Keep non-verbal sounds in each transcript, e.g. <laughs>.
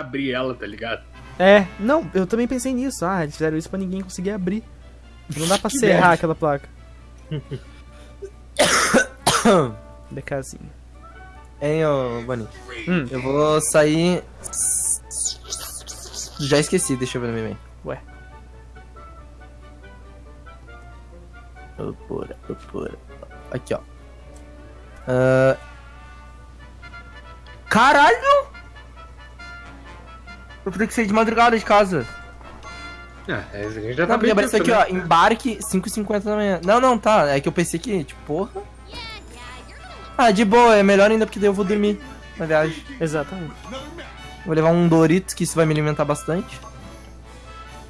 abrir ela, tá ligado? É, não, eu também pensei nisso. Ah, eles fizeram isso pra ninguém conseguir abrir. Não dá <laughs> pra serrar merda. aquela placa. <coughs> BKzinho. Hein, ô Bonnie? Hum, Eu vou sair. Já esqueci, deixa eu ver no meu Ué. Pura, pura. Aqui, ó. Ah, Caralho! Eu vou ter que sair de madrugada de casa. Ah, é, a gente já tá Não, bem apareceu aqui, tempo, ó. Embarque 5h50 da manhã. Não, não, tá. É que eu pensei que, tipo, porra. Ah, de boa, é melhor ainda porque daí eu vou dormir na viagem. exatamente. Vou levar um Doritos, que isso vai me alimentar bastante.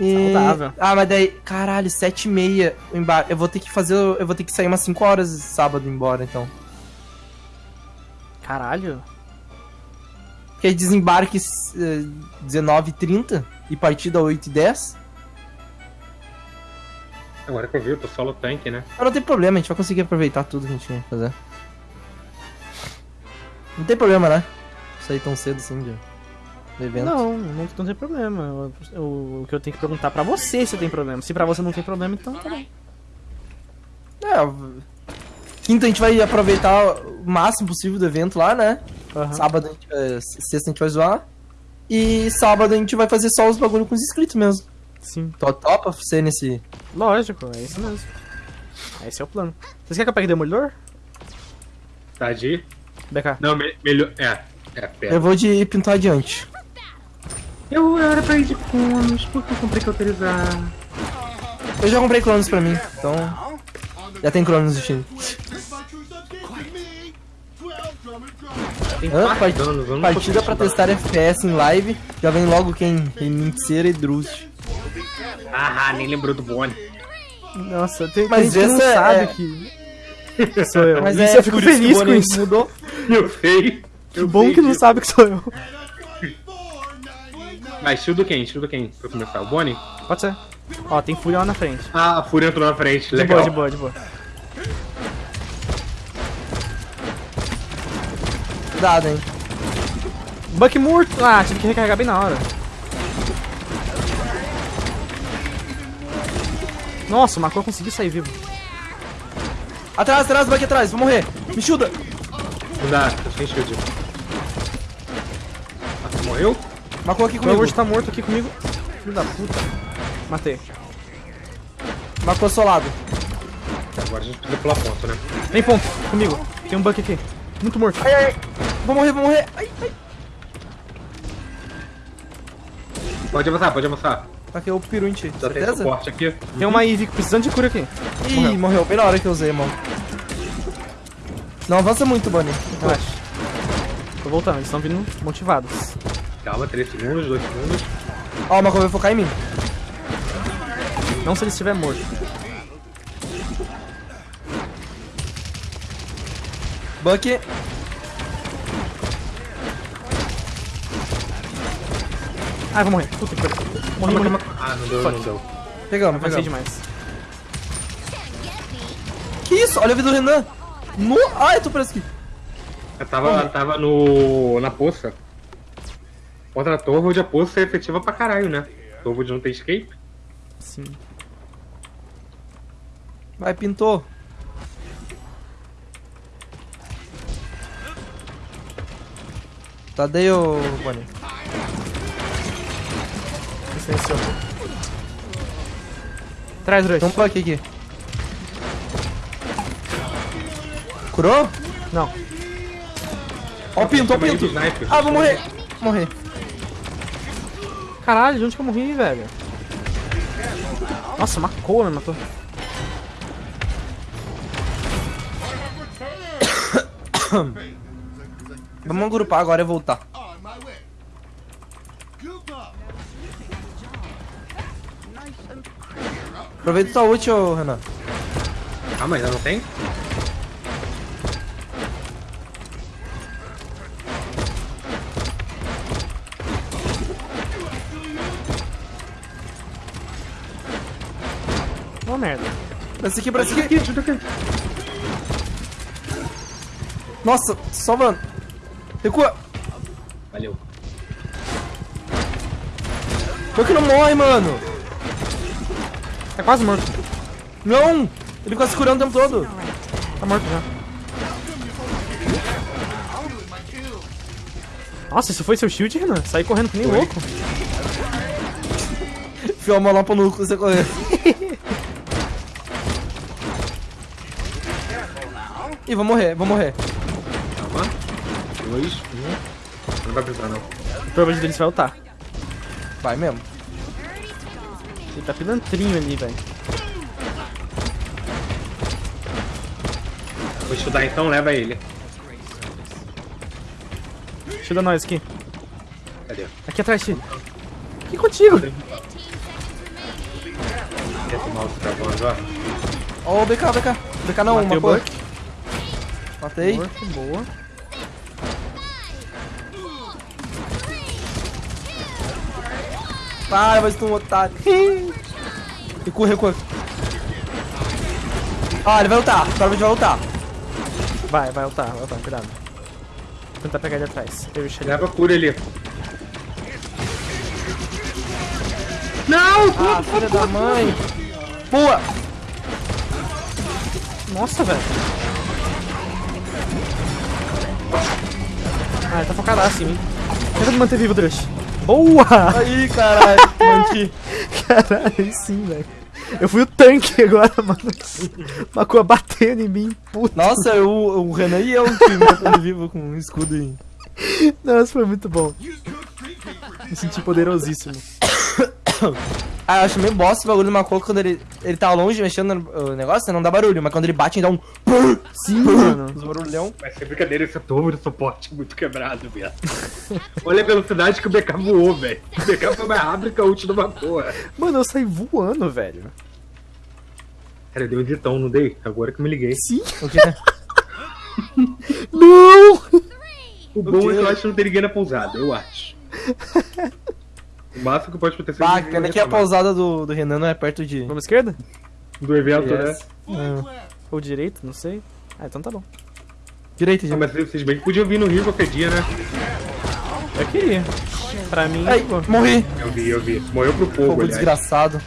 E... Saudável. Ah, mas daí, caralho, 7 e meia o embarque. Eu vou ter que fazer. Eu vou ter que sair umas 5 horas sábado embora, então. Caralho. Porque aí desembarque eh, 19h30 e partida 8h10. Agora que eu vi, eu tô solo tanque, né? Mas não tem problema, a gente vai conseguir aproveitar tudo que a gente ia fazer. Não tem problema, né? Sair tão cedo assim de, do evento. Não, não, não tem problema. O que eu tenho que perguntar pra você se tem problema. Se pra você não tem problema, então tá bom. É, quinta a gente vai aproveitar o máximo possível do evento lá, né? Aham. Sábado, a gente, eh, sexta a gente vai zoar. E sábado a gente vai fazer só os bagulho com os inscritos mesmo. Sim. Tô topa ser nesse. Lógico, é isso mesmo. Esse é o plano. Vocês querem que eu pegue Demolidor? Tá de. BK. Não, me- melhor. É, é, pera. Eu vou de pintar adiante. Eu era pra ir de conos, por que eu comprei que autorizar? Eu já comprei Cronos pra mim, então. Já tem Cronos no time. Tem quatro Part- danos, eu Partida pra testar FPS em live. Já vem logo quem? Reminceira e Drust. Ah, nem lembrou do Bonnie. Nossa, tem, Mas tem que não essa sabe é- que <laughs> sou eu. Mas isso é eu fico que feliz com isso. Mudou. Eu sei. Que bom que não sabe que sou eu. Mas shield quem? Shield quem? Pra começar, o Bonnie? Pode ser. Ó, tem Fúria lá na frente. Ah, a Fúria entrou na frente, De legal. boa, de boa, de boa. Cuidado, hein. Buck morto! Ah, tive que recarregar bem na hora. Nossa, o Macron conseguiu sair vivo. Atrás, atrás, vai aqui atrás, vou morrer. Me chuda. Não dá, tô sem shield. Ah, morreu? Marcou aqui O comigo. Word tá morto aqui comigo. Filho da puta. Matei. Marcou solado. Agora a gente precisa pular ponto, né? Vem ponto, comigo. Tem um Buck aqui. Muito morto. Ai, ai, ai. Vou morrer, vou morrer. Ai, ai. Pode avançar, pode avançar. Aqui é o peru em ti. Já tem Certeza? suporte aqui. Tem uma Ivy precisando de cura aqui. Ih, morreu. Bem na hora que eu usei, mano. Não avança muito, Bonnie. Relaxa. Tô voltando, eles estão vindo motivados. Calma, 3 segundos, 2 segundos. Ó, o Marco vai focar em mim. Não se ele estiver morto. Buck. Ah, eu vou morrer. Puta que pariu. Morri, morri. Ah, não deu, não deu. Pegamos, pegamos. demais. Que isso? Olha a vida do Renan. No... Ai, eu tô preso aqui. Eu tava, tava no. na poça. Contra a Torvald, a poça é efetiva pra caralho, né? Torvald não tem escape. Sim. Vai, pintou. Tadeu, Bonnie. Silenciou. Traz, Rush. Tem um Buck aqui. Curou? Não. Ó o pinto, ó o pinto. sniper. Ah, vou morrer. Morrer. Caralho, de onde que eu morri, velho? Nossa, uma coa me matou. <coughs> Vamos agrupar agora e voltar. Aproveita tua ult, ô Renan. Ah, mas ainda não tem? Ô, merda. Pra esse aqui, pra esse aqui. Nossa, só mano. Recua. Valeu. Por que não morre, mano? Tá quase morto. Não! Ele fica se curando o tempo todo. Tá morto já. Nossa, isso foi seu shield, Renan? Saí correndo que nem Foi. louco. <laughs> Enfiou a lá pro nuco você correr. <laughs> Ih, vou morrer, vou morrer. Calma. Dois, um. Não vai precisar, não. Provavelmente deles vai lutar. Vai mesmo. Ele tá pilantrinho ali, velho. Vou estudar então, leva ele. Ajuda nós aqui. Cadê? Aqui atrás, Ti. Aqui contigo. Ó. Ó o BK, BK. BK não, Matei uma. Buck. Matei. Morto, boa. Para, mas tu um otário. <laughs> Recua, recua. Ah, ele vai lutar. Provavelmente vai lutar. Vai, vai lutar, vai lutar, cuidado. Vou tentar pegar ele atrás. Eu. Leva a cura ali. Não! Ah, filha da mãe. Pua! Nossa, velho. Ah, ele tá focadaço em mim. Tenta me manter vivo, Drush. Boa! Aí, caralho. <laughs> Manti. Caralho, aí sim, velho. Eu fui o tanque <laughs> agora, mano. Macua batendo em mim, puta. Nossa, o, o Renan e eu que matando vivo com um escudo aí. Nossa, foi muito bom. Me senti poderosíssimo. <coughs> Ah, eu acho meio bosta esse bagulho do Macoco quando ele, ele tá longe mexendo no o negócio, não dá barulho, mas quando ele bate, dá um. Sim, mano. Os barulhão. Vai ser brincadeira, esse torre de suporte é muito quebrado, velho. <laughs> Olha a velocidade que o BK voou, velho. O BK foi mais rápido que a ult do Macoa. Mano, eu saí voando, velho. Cara, deu um editão, não dei? Agora que eu me liguei. Sim. O quê? <laughs> Não! O bom quê? é que eu acho que não tem ninguém na pousada, eu acho. <laughs> O máximo que pode acontecer Bah, ninguém pena que a pousada do, do Renan não é perto de. Vamos esquerda? do evento, Yes. né? Ah, Ou direita, não sei. Ah, então tá bom. Direita, Não, gente. mas vocês bem que podiam vir no Rio qualquer dia, né? Eu queria. Pra mim, Ai, pô. morri. Eu vi, eu vi. Morreu pro fogo, Fogo aliás. desgraçado.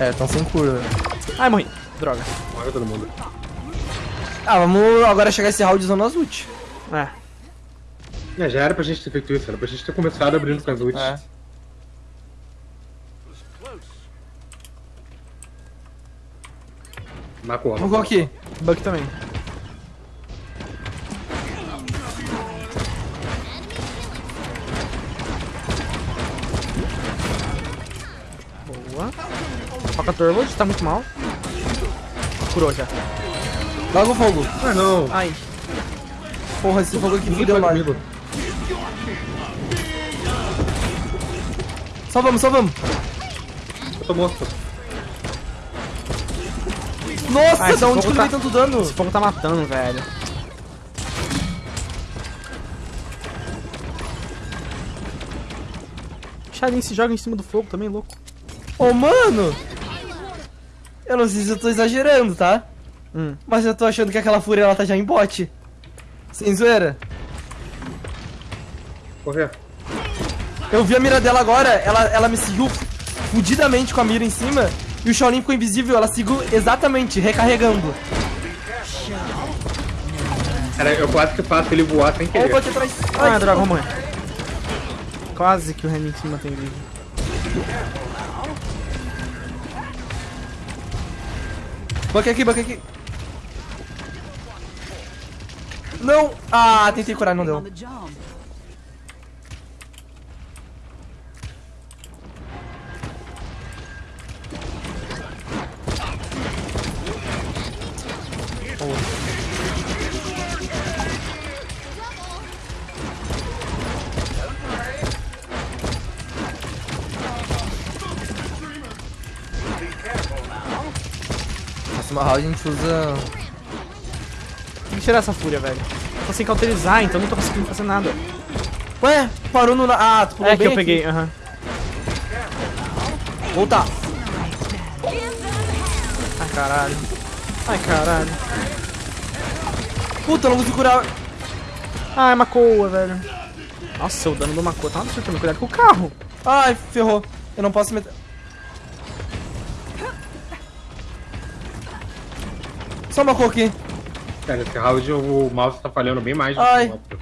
É, tão sem cura. Ai, morri. Droga. Morreu todo mundo. Ah, vamos agora chegar esse round usando as ult. É. É, já era pra gente ter feito isso, era pra gente ter começado abrindo com as ults. É. Macoa. Vamos colocar aqui. Buck também. Boa. Foca Turbo, tá muito mal. Curou já. Logo o fogo. Ah, não. Ai. Porra, esse fogo aqui fudeu pode comigo. Salvamos, salvamos. Eu tô morto. Nossa, Ah, esse da onde que ele tá- veio tanto dano? Esse fogo tá matando, velho. Xarin se joga em cima do fogo também, louco. Ô, mano! Eu não sei se eu tô exagerando, tá? Hum. Mas eu tô achando que aquela fúria ela tá já em bote. Sem zoeira. Correr. Eu vi a mira dela agora, ela, ela me seguiu fudidamente com a mira em cima. E o Shaolin ficou invisível, ela seguiu exatamente, recarregando. Cara, eu quase que faço ele voar sem o querer. Buck atrás. Ah, Ai, droga, vamos morrer. Quase que o Renan em cima tem vídeo. Buck aqui, Buck aqui. Não! Ah, tentei curar, não deu. Próxima round a gente usa. Tem que tirar essa fúria, velho. Tô sem cauterizar, então não tô conseguindo fazer nada. Ué, parou no. Ah, tu pulou É que eu aqui. peguei, aham. Voltar. Ai, caralho. Ai, caralho. Puta, eu não consigo curar. Ai, Macoa, velho. Nossa, o dano do Mako tá um absurdo também. Cuidado com o carro. Ai, ferrou. Eu não posso meter. Só uma cor aqui. Cara, esse round o mouse tá falhando bem mais do Ai. que o outro.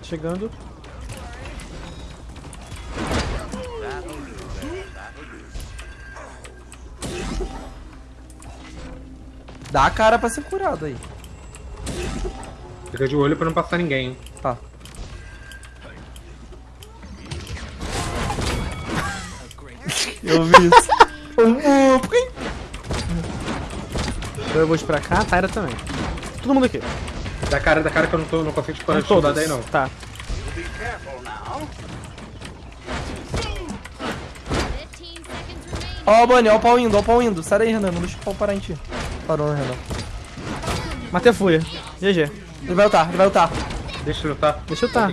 Chegando. Dá a cara pra ser curado aí. Fica de olho pra não passar ninguém. hein? Tá. Eu vi isso. <laughs> Então eu vou de pra cá, a Tyra também. Todo mundo aqui. Da cara, da cara que eu não, tô, não consigo de Todos. soldado aí não. Tá. 15 seconds remaining. Ó o Bunny, ó o pau indo, ó o pau indo. Sai daí, Renan, não deixa o pau parar em ti. Parou, né, Renan? Matei a fúria. GG. Ele vai lutar, ele vai lutar. Deixa eu lutar. Deixa eu lutar.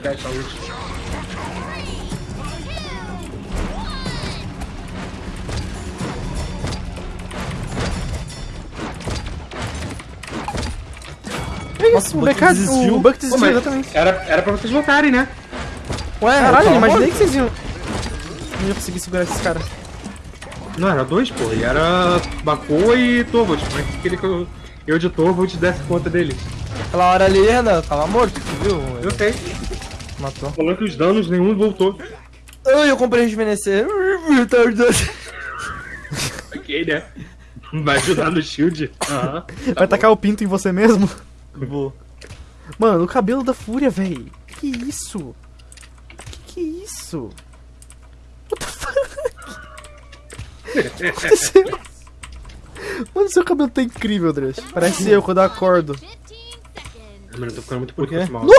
Isso, o o Buck BK, desistiu. o Buck desistiu, exatamente. era, era pra vocês votarem, né? Ué, Caralho, eu amor imaginei que vocês iam... Não ia conseguir segurar esses caras. Não, era dois, pô. E era Bakô e Torvald. Mas queria que eu, eu de Torvald desse conta deles. Aquela hora ali, Renan, tava morto, tu viu? Eu sei. Matou. Falando que os danos nenhum voltou. Ai, eu comprei rejuvenescer. <laughs> Ok, né? Vai ajudar no shield. Aham. Vai tacar o pinto em você mesmo? Vou. Mano, o cabelo da fúria, véi. Que isso? Que que é isso? What the fuck? aconteceu? <laughs> Mano, seu cabelo tá incrível, Dresh. Parece eu quando eu acordo. 15 seconds. Mano, eu tô ficando muito puto com esse mouse.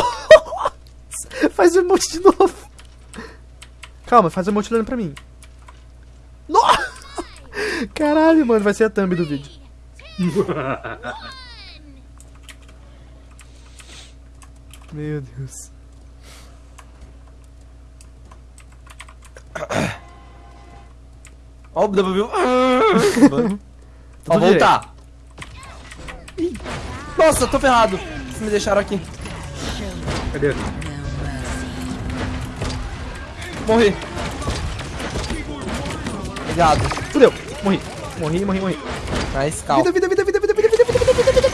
Faz o emote de novo. Calma, faz o emote olhando pra mim. Nossa! Caralho, mano, vai ser a thumb do vídeo. <laughs> Meu Deus. <coughs> Ó o W. <coughs> Ó, voltar. Ih, Nossa, tô ferrado. Vocês me deixaram aqui. Cadê? Morri. Obrigado. Fudeu. Morri. Morri, morri, morri. Nice, calma. Vida, vida, vida, vida, vida, vida, vida, vida, vida, vida,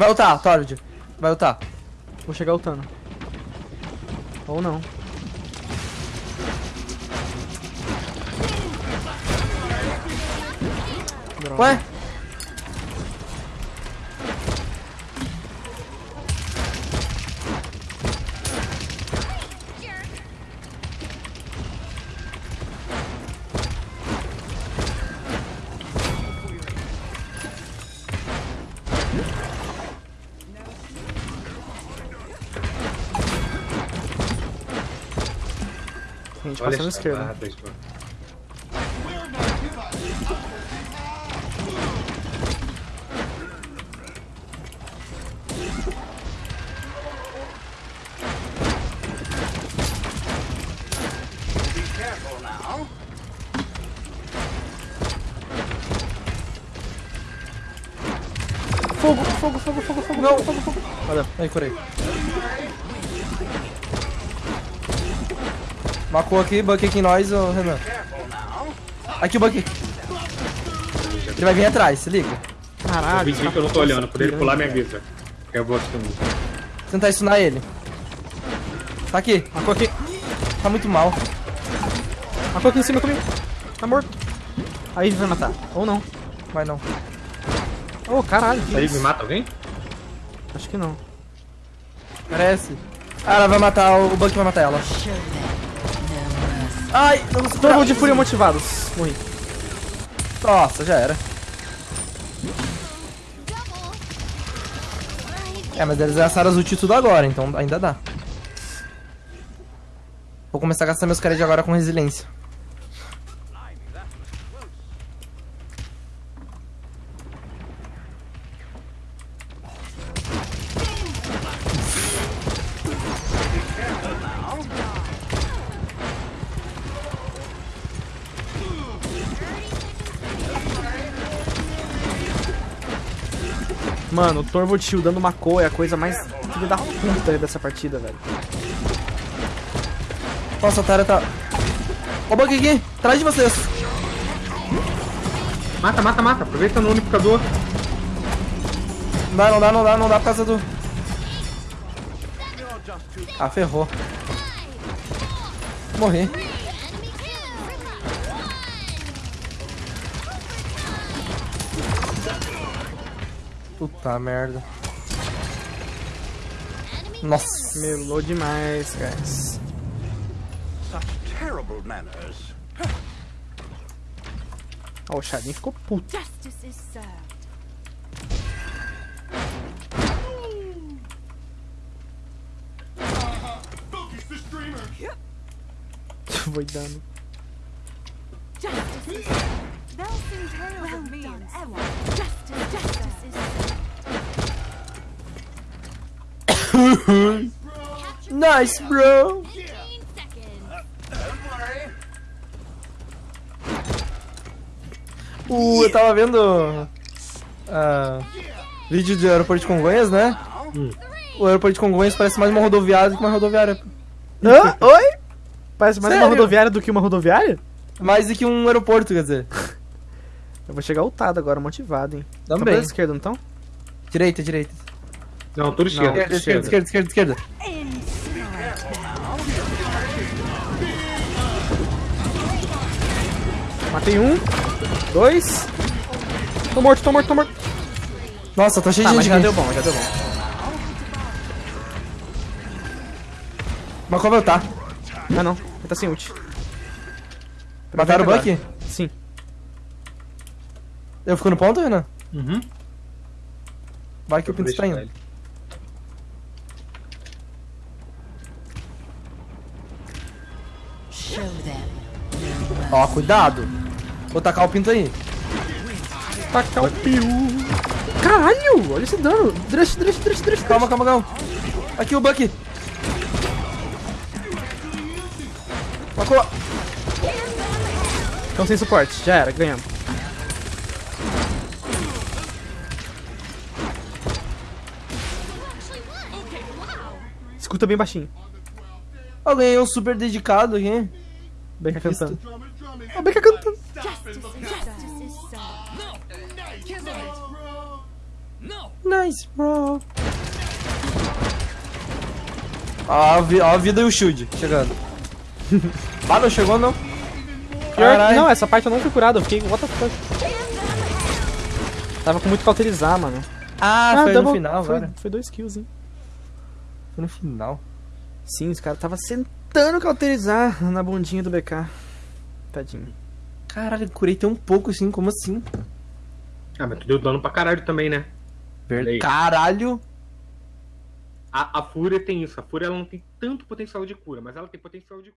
Vai lutar, Torrid. Vai lutar. Vou chegar lutando. Ou não. Droga. Ué? Gente, Olha à as esquerda. Fogo, fogo, fogo, fogo, fogo, Não. fogo, fogo, fogo. Valeu. Aí, curei. Macou aqui, Buck aqui em nós, ô Renan. Aqui o Buck. Ele vai vir atrás, se liga. Eu Caralho. fingi que eu não tô olhando. Quando ele pular, me avisa. Que eu vou assumir. Tentar stunar ele. Tá aqui. Marcou aqui. Tá muito mal. Marcou aqui em cima comigo. Tá morto. Aí vai matar. Ou não. Vai não. Oh, caralho. Aí me mata alguém? Acho que não. Parece. Ah, ela vai matar, o Buck vai matar ela. Ai, consigo Torvald de fúria motivados. Morri. Nossa, já era. É, mas eles gastaram as ult tudo agora, então ainda dá. Vou começar a gastar meus caras de agora com resiliência. Mano, o Torvald shieldando uma cor é a coisa mais filha da puta dessa partida, velho. Nossa, a Tara tá... Ó o bug aqui, atrás de vocês. Mata, mata, mata. Aproveita no unificador. Não dá, não dá, não dá, não dá por causa do... Ah, ferrou. Morri. Puta merda. Nossa. Melou demais, guys. Terrible manners. Ó, o Shadin ficou puto. Justice is served. <laughs> Foi dando. Justice is served. They'll sing tales of me and Ewa. Justice, justice is served. <coughs> Nice, bro. 15 seconds. Uh, eu tava vendo... ah, vídeo de aeroporto de Congonhas, né? O aeroporto de Congonhas parece mais uma rodoviária do que uma rodoviária. Hã? Oi? Parece mais uma Sério? rodoviária do que uma rodoviária? Mais do que um aeroporto, quer dizer. Eu vou chegar ultado agora, motivado, hein. Tão Também. pela esquerda, não tão? Direita, direita. Não, tudo esquerda. Esquerda, tudo esquerda, esquerda, esquerda, esquerda. Matei um. Dois. Tô morto, tô morto, tô morto. Nossa, tá cheio Tá, de gente já deu bom, já deu bom. Mas qual vai tá? Ah não, ele tá sem ult. Mataram o. Buck? Eu fico no ponto, Renan? Uhum. Vai que o Pinto está indo. ele. Ó, cuidado. Vou tacar o Pinto aí. Tacar o piu. Caralho, olha esse dano. Drush, drush, drush, drush. Calma, calma, calma. Aqui o Buck. Macou. Estão sem suporte, já era, ganhamos. Escuta bem baixinho. Eu ganhei um super dedicado aqui. Beca cantando. Ó, Beca cantando. Nice, bro. Ó a, vi- ó a vida e o shield chegando. <laughs> ah, não chegou não? Pior não, essa parte eu não fui curado, eu fiquei, what the fuck. Tava com muito cauterizar, mano. Ah, foi no double- final, foi, agora. foi dois kills, hein. Foi no final. Sim, os caras tava sentando cauterizar na bundinha do BK. Tadinho. Caralho, curei tão pouco assim, como assim? Ah, mas tu deu dano pra caralho também, né? Aí. Caralho. A, a Fúria tem isso. A Fúria ela não tem tanto potencial de cura, mas ela tem potencial de